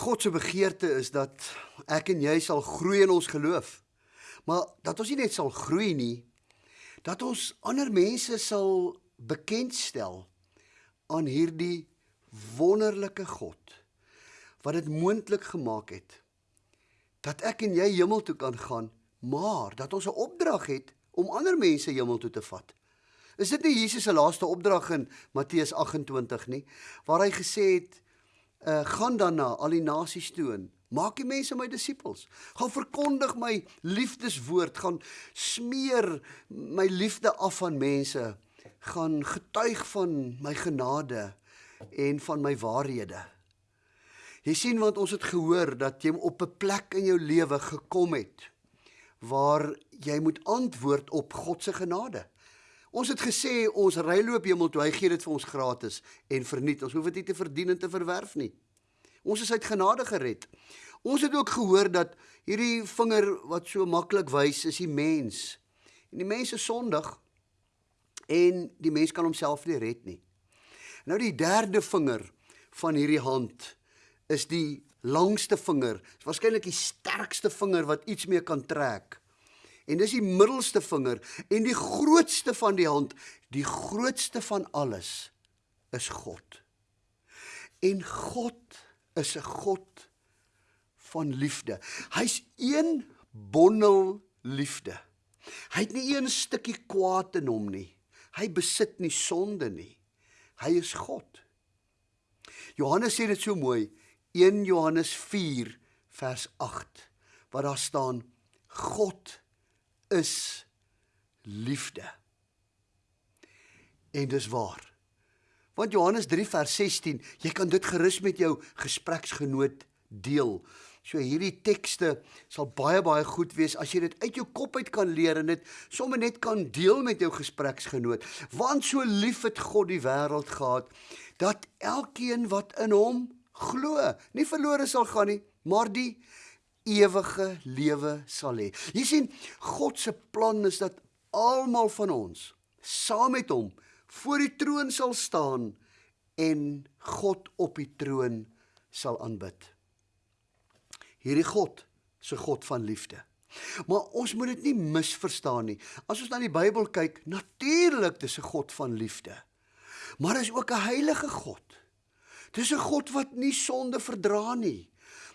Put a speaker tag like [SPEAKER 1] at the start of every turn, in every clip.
[SPEAKER 1] God se begeerte is dat ek en jy sal groei in ons geloof. Maar dat ons nie net sal groei nie, dat ons ander mense sal bekendstel aan hierdie wonderlike God wat dit moontlik gemaak het dat ek en jy hemel toe kan gaan, maar dat ons 'n opdrag het om ander mense hemel toe te vat. Is dit nie Jesus se laaste opdrag in Matteus 28 nie, waar hy gesê het, uh, "Gaan dan na al die nasies toe en maak die mense my disippels. Gaan verkondig my liefdeswoord, gaan smeer my liefde af aan mense, gaan getuig van my genade en van my waarhede." Jy sien want ons het gehoor dat jy op 'n plek in jou lewe gekom het waar jy moet antwoord op God se genade. Ons het gesê ons ryloop hemel toe, hy gee dit vir ons gratis en verniet. Ons hoef dit nie te verdien en te verwerf nie. Ons is uit genade gered. Ons het ook gehoor dat hierdie vinger wat so maklik wys is die mens. En die mens is sondig en die mens kan homself nie red nie. Nou die derde vinger van hierdie hand is die langste vinger. Waarskynlik die sterkste vinger wat iets mee kan trek. En dis die middelste vinger en die grootste van die hand, die grootste van alles is God. En God is 'n God van liefde. Hy's een bondel liefde. Hy het nie een stukkie kwaad in hom nie. Hy besit nie sonde nie. Hy is God. Johannes sê dit so mooi. 1 Johannes 4 vers 8 waar daar staan God is liefde. En dis waar. Want Johannes 3 vers 16, jy kan dit gerus met jou gespreksgenoot deel. So hierdie tekste sal baie baie goed wees as jy dit uit jou kop uit kan leer en dit sommer net kan deel met jou gespreksgenoot. Want so lief het God die wêreld gehad dat elkeen wat in hom glo, nie verlore sal gaan nie, maar die ewige lewe sal hê. Jy sien, God se plan is dat almal van ons saam met hom voor die troon sal staan en God op die troon sal aanbid. Hierdie God se God van liefde. Maar ons moet dit nie misverstaan nie. As ons na die Bybel kyk, natuurlik dis 'n God van liefde. Maar hy is ook 'n heilige God. Dis 'n God wat nie sonde verdra nie.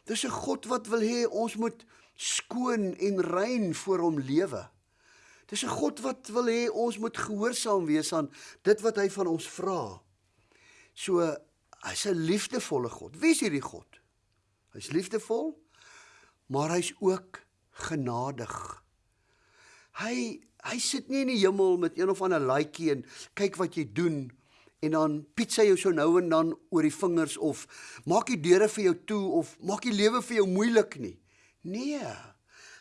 [SPEAKER 1] Dis 'n God wat wil hê ons moet skoon en rein voor hom lewe. Dis 'n God wat wil hê ons moet gehoorsaam wees aan dit wat hy van ons vra. So hy's 'n liefdevolle God. Wie is hierdie God? Hy's liefdevol, maar hy's ook genadig. Hy hy sit nie in die hemel met een of ander laaitjie en kyk wat jy doen en dan piet sy jou so nou en dan oor die vingers of maak die deure vir jou toe of maak die lewe vir jou moeilik nie. Nee.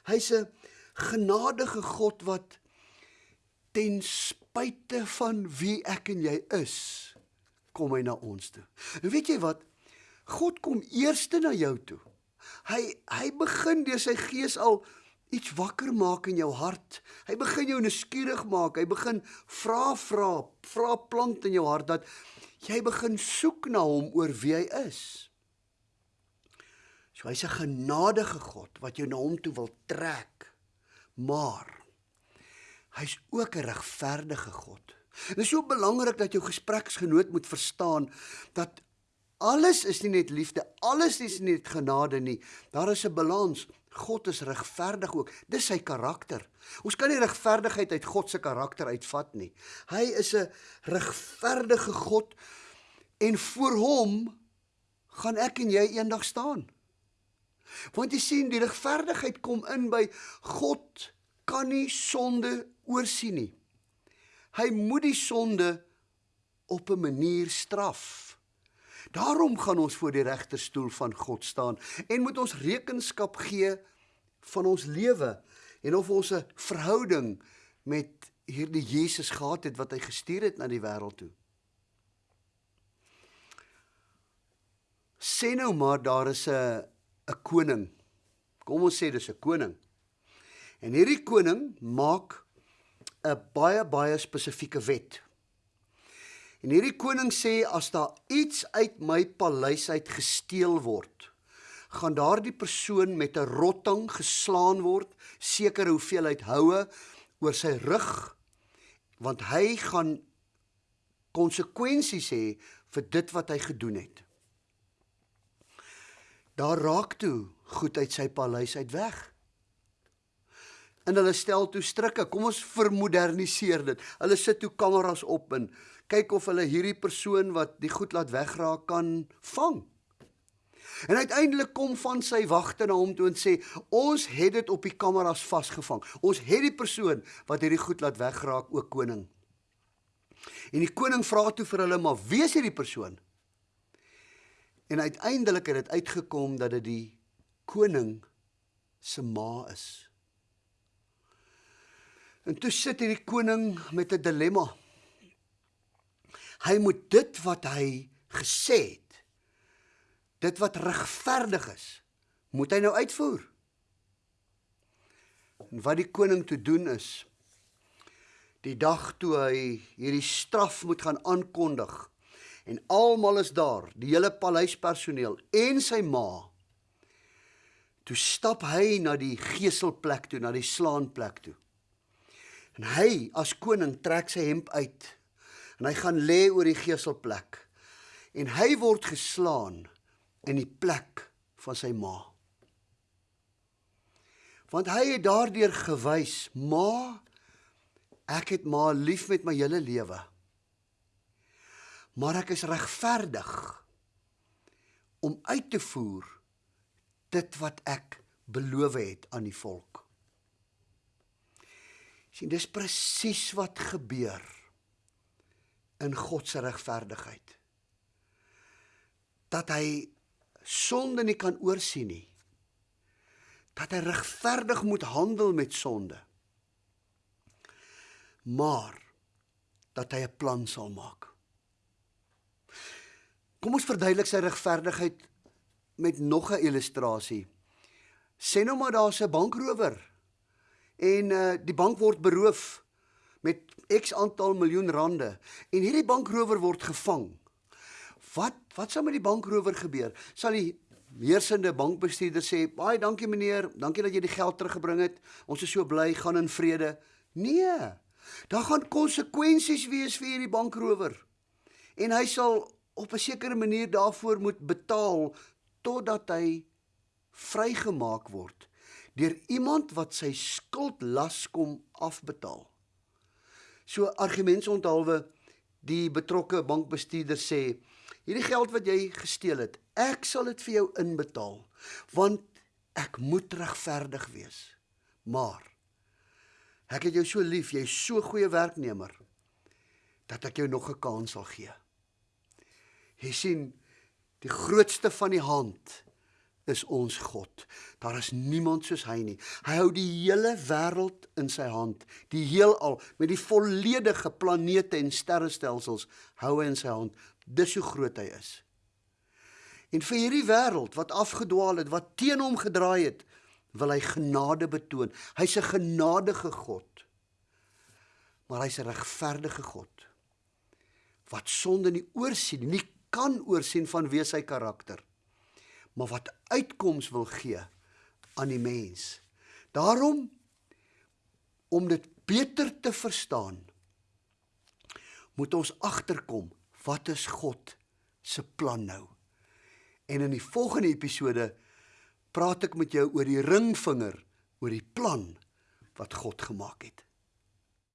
[SPEAKER 1] Hy's 'n genadige God wat ten spyte van wie ek en jy is, kom hy na ons toe. En weet jy wat? God kom eerste na jou toe. Hy hy begin deur sy gees al iets wakker maak in jou hart. Hy begin jou nuuskierig maak. Hy begin vra vra, vra plant in jou hart dat jy begin soek na hom oor wie hy is. So hy's 'n genadige God wat jou na hom toe wil trek. Maar hy's ook 'n regverdige God. Dit is so belangrik dat jou gespreksgenoot moet verstaan dat alles is nie net liefde, alles is nie net genade nie. Daar is 'n balans. God is regverdig ook. Dis sy karakter. Ons kan nie regverdigheid uit God se karakter uitvat nie. Hy is 'n regverdige God en voor hom gaan ek en jy eendag staan. Want jy sien die regverdigheid kom in by God kan nie sonde oorsien nie. Hy moet die sonde op 'n manier straf. Daarom gaan ons voor die regterstoel van God staan en moet ons rekenskap gee van ons lewe en of ons 'n verhouding met hierdie Jesus gehad het wat hy gestuur het na die wêreld toe. Sê nou maar daar is 'n 'n koning. Kom ons sê dis 'n koning. En hierdie koning maak 'n baie baie spesifieke wet. En hierdie koning sê as daar iets uit my paleis uit gesteel word, gaan daardie persoon met 'n rotting geslaan word, sekere hoeveelheid houe oor sy rug, want hy gaan konsekwensies hê vir dit wat hy gedoen het. Daar raak toe goed uit sy paleis uit weg en hulle stel toe strikke. Kom ons vermoderniseer dit. Hulle sit toe kameras op en kyk of hulle hierdie persoon wat die goed laat wegraak kan vang. En uiteindelik kom van sy wagte na hom toe en sê: "Ons het dit op die kameras vasgevang. Ons het die persoon wat hierdie goed laat wegraak, ook koning." En die koning vra toe vir hulle: "Maar wie is hierdie persoon?" En uiteindelik het dit uitgekom dat dit die koning se ma is. En toe sit hierdie koning met 'n dilemma. Hy moet dit wat hy gesê het, dit wat regverdig is, moet hy nou uitvoer. En wat die koning toe doen is die dag toe hy hierdie straf moet gaan aankondig en almal is daar, die hele paleispersoneel en sy ma. Toe stap hy na die geselplek toe, na die slaanplek toe. En hy as koning trek sy hemp uit en hy gaan lê oor die geselplek. En hy word geslaan in die plek van sy ma. Want hy het daardeur gewys, ma, ek het ma lief met my hele lewe. Maar ek is regverdig om uit te voer dit wat ek beloof het aan die volk sien dis presies wat gebeur in God se regverdigheid. Dat hy sonde nie kan oorsien nie. Dat hy regverdig moet handel met sonde. Maar dat hy 'n plan sal maak. Kom ons verduidelik sy regverdigheid met nog 'n illustrasie. Sê nou maar daar's 'n bankrower en uh, die bank word beroof met X aantal miljoen rande en hierdie bankrower word gevang. Wat wat sou met die bankrower gebeur? Sal die heersende bankbestuurder sê, "Baie dankie meneer, dankie dat jy die geld teruggebring het. Ons is so bly, gaan in vrede." Nee. Daar gaan konsekwensies wees vir hierdie bankrower. En hy sal op 'n sekere manier daarvoor moet betaal totdat hy vrygemaak word deur iemand wat sy skuldlas kom afbetaal. So argumentsonthaalwe die betrokke bankbestuurder sê hierdie geld wat jy gesteel het, ek sal dit vir jou inbetaal want ek moet regverdig wees. Maar ek het jou so lief, jy's so goeie werknemer dat ek jou nog 'n kans sal gee. Jy sien die grootste van die hand is ons God. Daar is niemand soos hy nie. Hy hou die hele wêreld in sy hand. Die heelal met die volledige planete en sterrestelsels hou hy in sy hand. Dis hoe groot hy is. En vir hierdie wêreld wat afgedwaal het, wat teen hom gedraai het, wil hy genade betoon. Hy's 'n genadige God. Maar hy's 'n regverdige God. Wat sonde nie oorsien nie, kan oorsien van wie sy karakter maar wat uitkoms wil gee aan die mens. Daarom om dit beter te verstaan moet ons agterkom wat is God se plan nou. En in die volgende episode praat ek met jou oor die ringvinger, oor die plan wat God gemaak het.